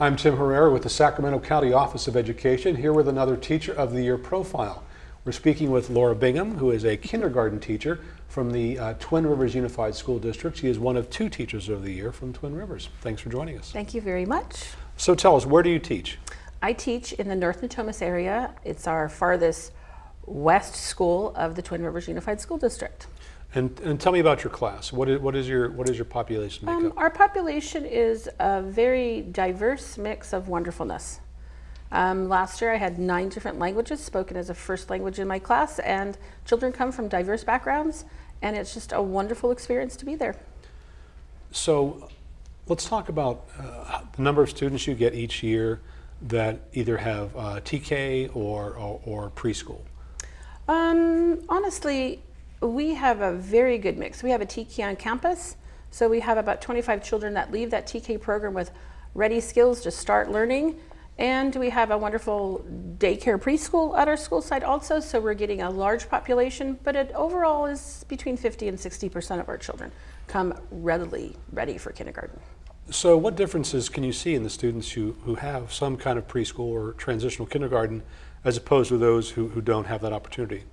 I'm Tim Herrera with the Sacramento County Office of Education, here with another Teacher of the Year profile. We're speaking with Laura Bingham, who is a kindergarten teacher from the uh, Twin Rivers Unified School District. She is one of two Teachers of the Year from Twin Rivers. Thanks for joining us. Thank you very much. So tell us, where do you teach? I teach in the North Natomas area. It's our farthest west school of the Twin Rivers Unified School District. And, and tell me about your class. What is, what is, your, what is your population Um, makeup? our population is a very diverse mix of wonderfulness. Um, last year I had nine different languages spoken as a first language in my class and children come from diverse backgrounds and it's just a wonderful experience to be there. So let's talk about uh, the number of students you get each year that either have uh, TK or, or, or preschool. Um, honestly, we have a very good mix. We have a TK on campus, so we have about 25 children that leave that TK program with ready skills to start learning. And we have a wonderful daycare preschool at our school site also, so we're getting a large population, but it overall is between 50 and 60% of our children come readily ready for kindergarten. So what differences can you see in the students who, who have some kind of preschool or transitional kindergarten as opposed to those who, who don't have that opportunity?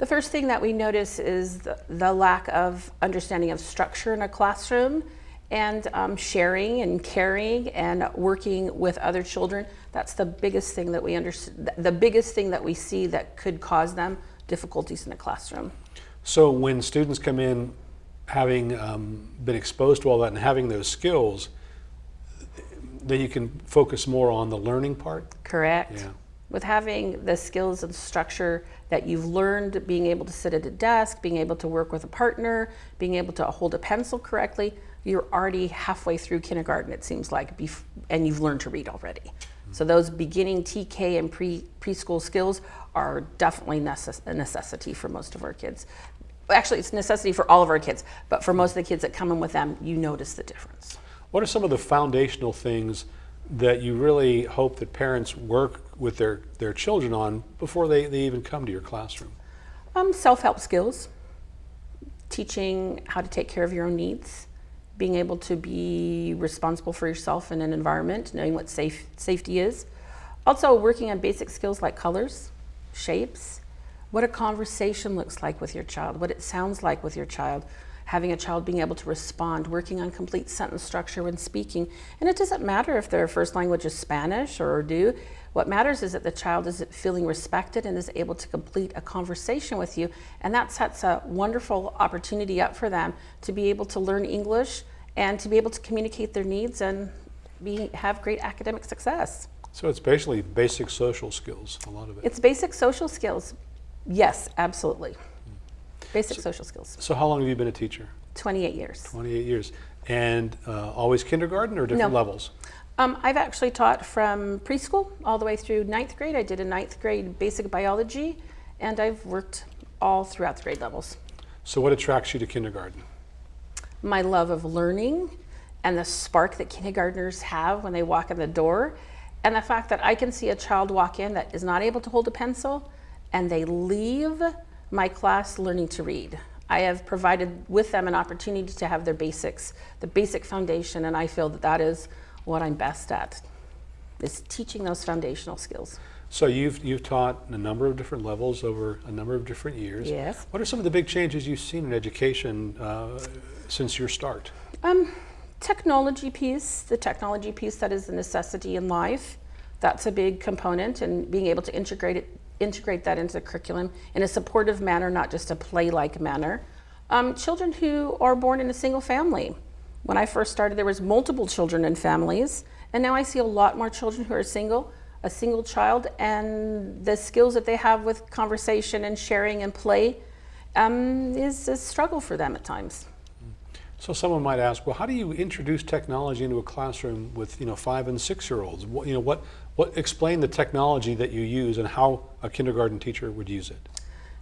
The first thing that we notice is the, the lack of understanding of structure in a classroom and um, sharing and caring and working with other children. That's the biggest thing that we understand, the biggest thing that we see that could cause them difficulties in a classroom. So when students come in having um, been exposed to all that and having those skills, then you can focus more on the learning part? Correct. Yeah. With having the skills and structure that you've learned, being able to sit at a desk, being able to work with a partner, being able to hold a pencil correctly, you're already halfway through kindergarten, it seems like, and you've learned to read already. So those beginning TK and pre preschool skills are definitely necess a necessity for most of our kids. Actually, it's a necessity for all of our kids, but for most of the kids that come in with them, you notice the difference. What are some of the foundational things that you really hope that parents work with their, their children on before they, they even come to your classroom? Um, Self-help skills, teaching how to take care of your own needs, being able to be responsible for yourself in an environment, knowing what safe, safety is. Also working on basic skills like colors, shapes, what a conversation looks like with your child, what it sounds like with your child, having a child being able to respond, working on complete sentence structure when speaking. And it doesn't matter if their first language is Spanish or Urdu. What matters is that the child is feeling respected and is able to complete a conversation with you. And that sets a wonderful opportunity up for them to be able to learn English and to be able to communicate their needs and be, have great academic success. So it's basically basic social skills, a lot of it. It's basic social skills. Yes, absolutely. Basic so, social skills. So how long have you been a teacher? 28 years. 28 years. And uh, always kindergarten or different no. levels? Um, I've actually taught from preschool all the way through ninth grade. I did a ninth grade basic biology, and I've worked all throughout the grade levels. So what attracts you to kindergarten? My love of learning and the spark that kindergartners have when they walk in the door, and the fact that I can see a child walk in that is not able to hold a pencil, and they leave my class learning to read. I have provided with them an opportunity to have their basics, the basic foundation, and I feel that that is what I'm best at, is teaching those foundational skills. So you've, you've taught a number of different levels over a number of different years. Yes. What are some of the big changes you've seen in education uh, since your start? Um, technology piece, the technology piece that is a necessity in life, that's a big component and being able to integrate it integrate that into the curriculum in a supportive manner, not just a play-like manner. Um, children who are born in a single family. When I first started, there was multiple children in families, and now I see a lot more children who are single, a single child, and the skills that they have with conversation and sharing and play um, is a struggle for them at times. So someone might ask, well, how do you introduce technology into a classroom with you know five and six year olds? What, you know what what explain the technology that you use and how a kindergarten teacher would use it?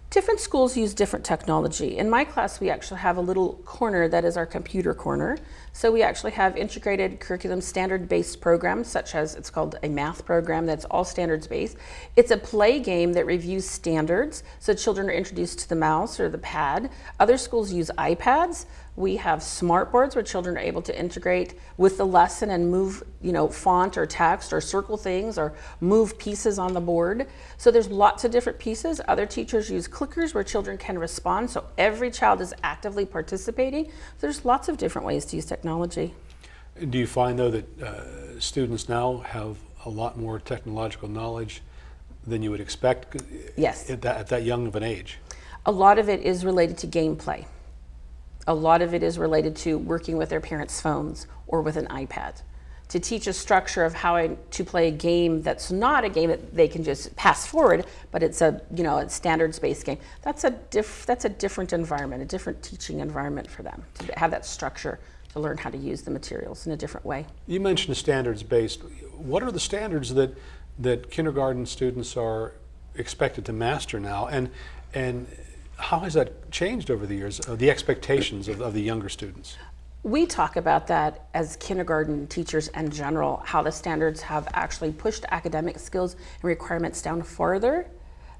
Different schools use different technology. In my class, we actually have a little corner that is our computer corner. So we actually have integrated curriculum standard-based programs, such as it's called a math program that's all standards-based. It's a play game that reviews standards, so children are introduced to the mouse or the pad. Other schools use iPads, We have smart boards where children are able to integrate with the lesson and move, you know, font or text or circle things or move pieces on the board. So there's lots of different pieces. Other teachers use clickers where children can respond. So every child is actively participating. There's lots of different ways to use technology. Do you find though that uh, students now have a lot more technological knowledge than you would expect Yes. at that, at that young of an age? A lot of it is related to gameplay. A lot of it is related to working with their parents' phones or with an iPad. To teach a structure of how to play a game that's not a game that they can just pass forward, but it's a you know a standards-based game. That's a diff, that's a different environment, a different teaching environment for them to have that structure to learn how to use the materials in a different way. You mentioned standards-based. What are the standards that that kindergarten students are expected to master now, and and how has that changed over the years? Uh, the expectations of, of the younger students. We talk about that as kindergarten teachers in general, how the standards have actually pushed academic skills and requirements down farther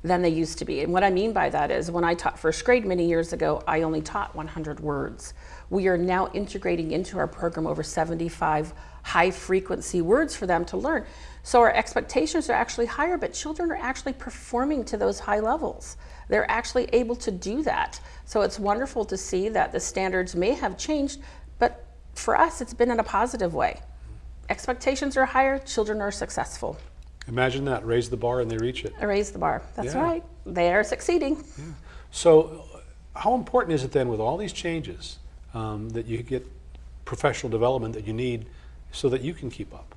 than they used to be. And what I mean by that is when I taught first grade many years ago, I only taught 100 words. We are now integrating into our program over 75 high frequency words for them to learn. So our expectations are actually higher, but children are actually performing to those high levels. They're actually able to do that. So it's wonderful to see that the standards may have changed, but for us, it's been in a positive way. Expectations are higher, children are successful. Imagine that, raise the bar and they reach it. Raise the bar. That's Yeah. right. They are succeeding. Yeah. So, how important is it then, with all these changes, um, that you get professional development that you need so that you can keep up?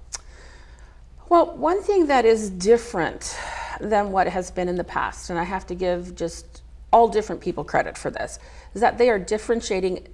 Well, one thing that is different than what has been in the past, and I have to give just all different people credit for this, is that they are differentiating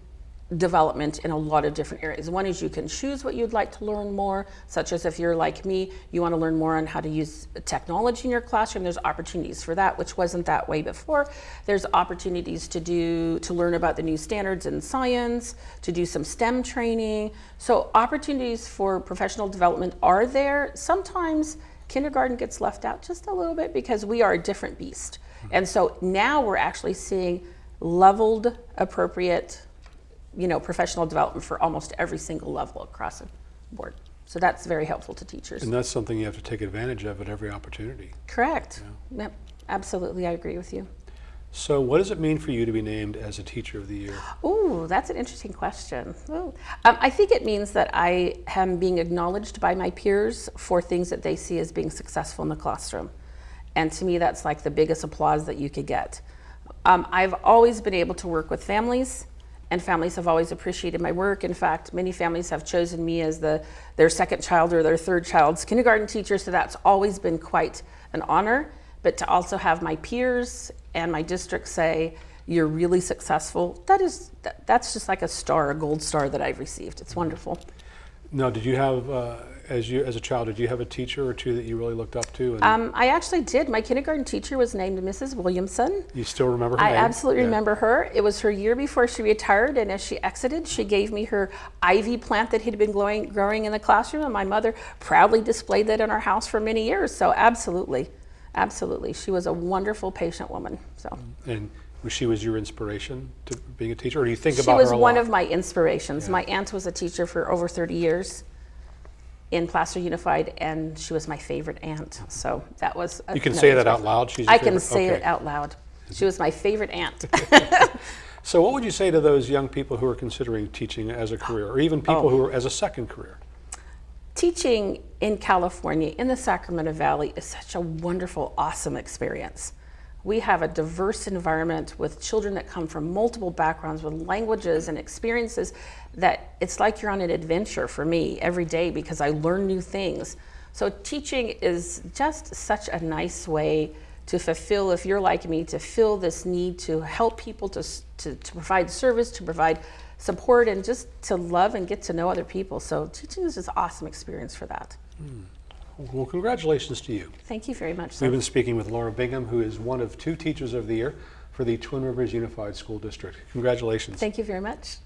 development in a lot of different areas. One is you can choose what you'd like to learn more, such as if you're like me, you want to learn more on how to use technology in your classroom, there's opportunities for that, which wasn't that way before. There's opportunities to do to learn about the new standards in science, to do some STEM training. So opportunities for professional development are there. Sometimes kindergarten gets left out just a little bit because we are a different beast. Mm-hmm. And so now we're actually seeing leveled, appropriate you know, professional development for almost every single level across the board. So that's very helpful to teachers. And that's something you have to take advantage of at every opportunity. Correct. Yep, absolutely, I agree with you. So, what does it mean for you to be named as a Teacher of the Year? Oh, that's an interesting question. Um, I think it means that I am being acknowledged by my peers for things that they see as being successful in the classroom. And to me, that's like the biggest applause that you could get. Um, I've always been able to work with families, and families have always appreciated my work. In fact, many families have chosen me as the, their second child or their third child's kindergarten teacher, so that's always been quite an honor. But to also have my peers and my district say, you're really successful, that is, that, that's just like a star, a gold star that I've received. It's wonderful. Now, did you have, uh, as you as a child, did you have a teacher or two that you really looked up to? And Um, I actually did. My kindergarten teacher was named Mrs. Williamson. you still remember her name? I name? absolutely Yeah. remember her. It was her year before she retired, and as she exited, she gave me her ivy plant that had been growing, growing in the classroom, and my mother proudly displayed that in our house for many years. So, absolutely, absolutely. She was a wonderful, patient woman. So, And she was your inspiration to being a teacher, or do you think she about was her a one lot? of my inspirations. My aunt was a teacher for over 30 years in Placer Unified, and she was my favorite aunt. So, that was a, You can an say that out loud. She's I can say Okay. it out loud. She was my favorite aunt. So, what would you say to those young people who are considering teaching as a career, or even people Oh. who are as a second career? Teaching in California, in the Sacramento Valley, is such a wonderful, awesome experience. We have a diverse environment with children that come from multiple backgrounds, with languages and experiences that it's like you're on an adventure for me every day because I learn new things. So, teaching is just such a nice way to fulfill, if you're like me, to fill this need to help people, to, to, to provide service, to provide support, and just to love and get to know other people. So, teaching is just an awesome experience for that. Hmm. Well, congratulations to you. Thank you very much. We've been speaking with Laura Bingham, who is one of two Teachers of the Year for the Twin Rivers Unified School District. Congratulations. Thank you very much.